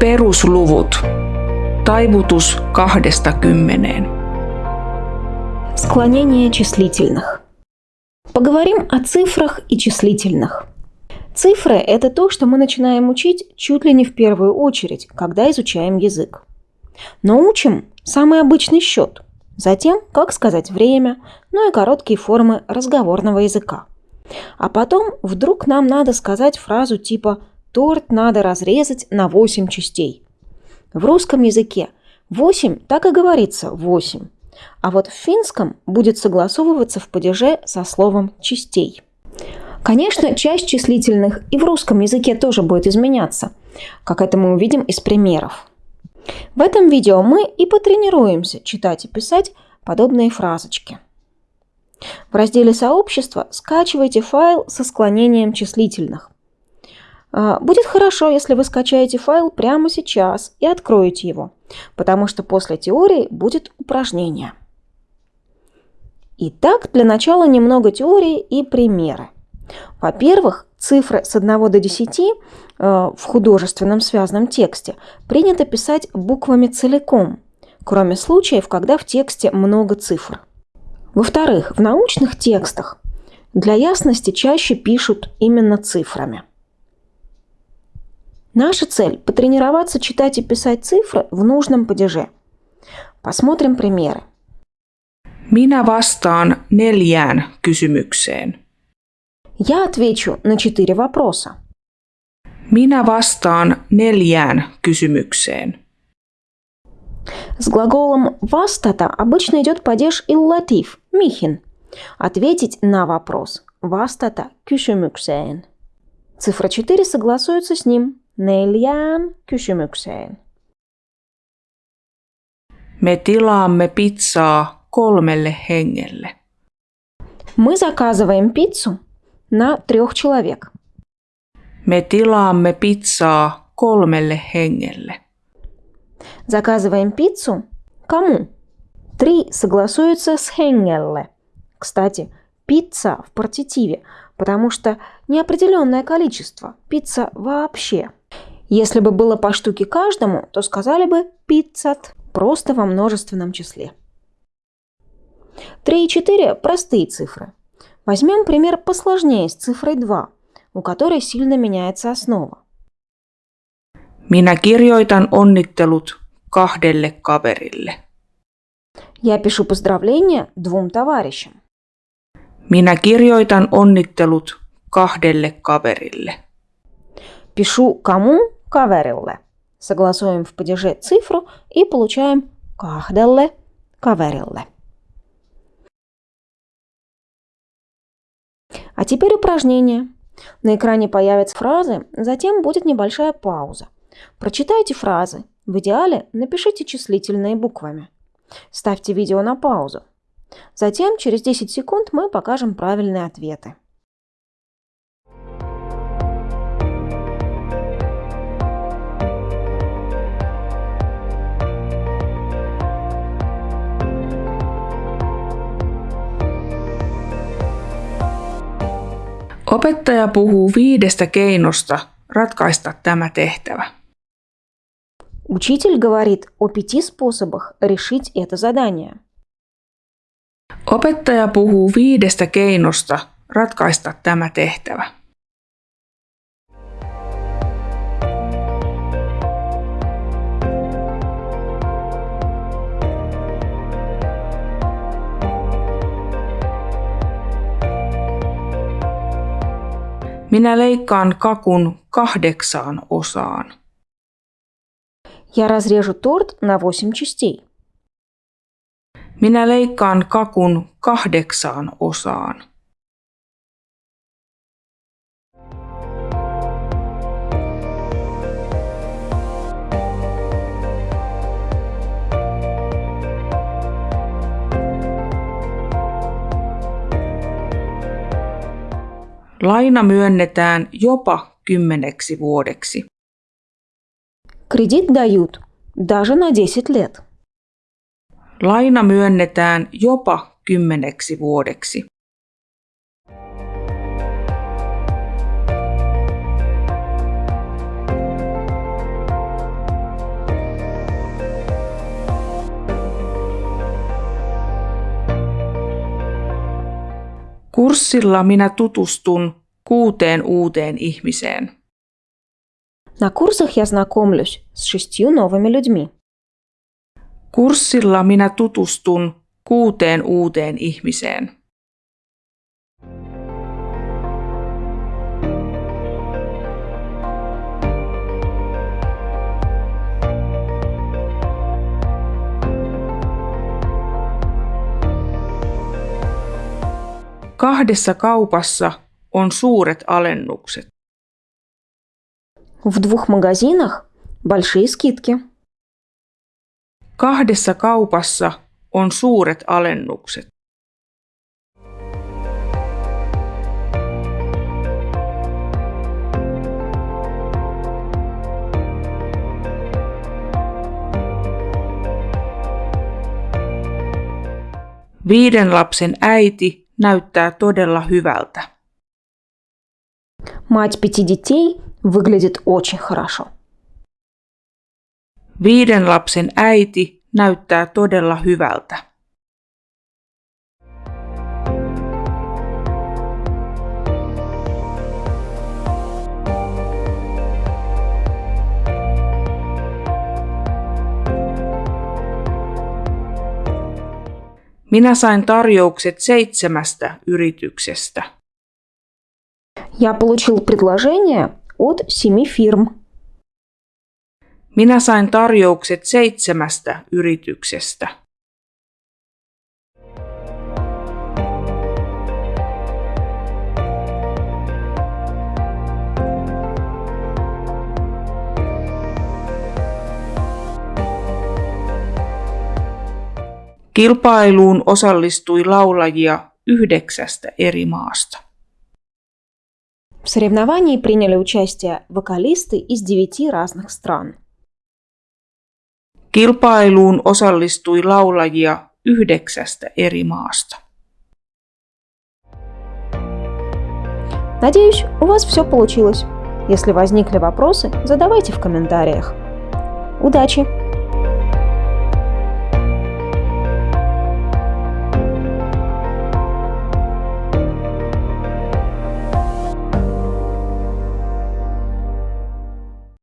Perusluvut. Taivutus kahdesta kymmeneen. Склонение числительных. Поговорим о цифрах и числительных. Цифры – это то, что мы начинаем учить чуть ли не в первую очередь, когда изучаем язык. Но учим самый обычный счет, затем, как сказать время, ну и короткие формы разговорного языка. А потом вдруг нам надо сказать фразу типа «торт надо разрезать на 8 частей». В русском языке 8 так и говорится 8, а вот в финском будет согласовываться в падеже со словом «частей». Конечно, часть числительных и в русском языке тоже будет изменяться, как это мы увидим из примеров. В этом видео мы и потренируемся читать и писать подобные фразочки. В разделе «Сообщество» скачивайте файл со склонением числительных. А, будет хорошо, если вы скачаете файл прямо сейчас и откроете его, потому что после теории будет упражнение. Итак, для начала немного теории и примеры. Во-первых, цифры с 1 до 10 э, в художественном связанном тексте принято писать буквами целиком, кроме случаев, когда в тексте много цифр. Во-вторых, в научных текстах для ясности чаще пишут именно цифрами. Наша цель – потренироваться читать и писать цифры в нужном падеже. Посмотрим примеры. Minä vastaan neljään kysymykseen. Я отвечу на четыре вопроса. Minä vastaan neljään kysymykseen. С глаголом «вастата» обычно идет падеж иллатив – «михин». Ответить на вопрос «вастата кюшемюксeen». Цифра 4 согласуется с ним «neljään kysymykseen». Me tilaamme pizzaa kolmelle hengelle. Мы заказываем пиццу на трех человек. Me tilaamme pizzaa kolmelle hengelle. Заказываем пиццу кому? Три согласуются с хенгелле. Кстати, пицца в партитиве, потому что неопределенное количество. Пицца вообще. Если бы было по штуке каждому, то сказали бы пиццат, просто во множественном числе. 3 и 4 – простые цифры. Возьмем пример посложнее с цифрой 2, у которой сильно меняется основа. Minä kirjoitan onnittelut kahdelle kaverille. Я пишу поздравления двум товарищам. Minä kirjoitan onnittelut kahdelle kaverille. Пишу кому? Каверилле. Согласуем в падеже цифру и получаем кахделле, каверилле. А теперь упражнение. На экране появятся фразы, затем будет небольшая пауза. Прочитайте фразы. В идеале напишите числительные буквами. Ставьте видео на паузу. Затем через 10 секунд мы покажем правильные ответы. Opettaja puhuu viidestä keinosta ratkaista tämä tehtävä. Учитель говорит о пяти способах решить это задание. Opettaja puhuu viidestä keinosta ratkaista tämä tehtävä. Minä leikkaan kakun kahdeksaan osaan. Я разрежу торт на 8 частей. Minä leikkaan kakun kahdeksaan osaan. Laina myönnetään jopa kymmeneksi vuodeksi. Кредит дают даже на 10 лет. Laina myönnetään jopa kymmeneksi vuodeksi. Kurssilla minä tutustun kuuteen uuteen ihmiseen. На курсах я знакомлюсь с шестью новыми людьми. Kurssilla minä tutustun kuuteen uuteen ihmiseen. Kahdessa kaupassa on suuret alennukset. В двух магазинах большие скидки. Kahdessa kaupassa on suuret alennukset. Viiden lapsen äiti näyttää todella hyvältä. Мать пяти детей выглядит очень хорошо. Viiden lapsen äiti näyttää todella hyvältä. Minä sain tarjoukset seitsemästä yrityksestä. Я получил предложение от семи фирм. Minä sain tarjoukset seitsemästä yrityksestä. Kilpailuun osallistui laulajia yhdeksästä eri maasta. В соревновании приняли участие вокалисты из девяти разных стран. Kilpailuun osallistui laulajia yhdeksästä eri maasta. Надеюсь, у вас все получилось. Если возникли вопросы, задавайте в комментариях. Удачи!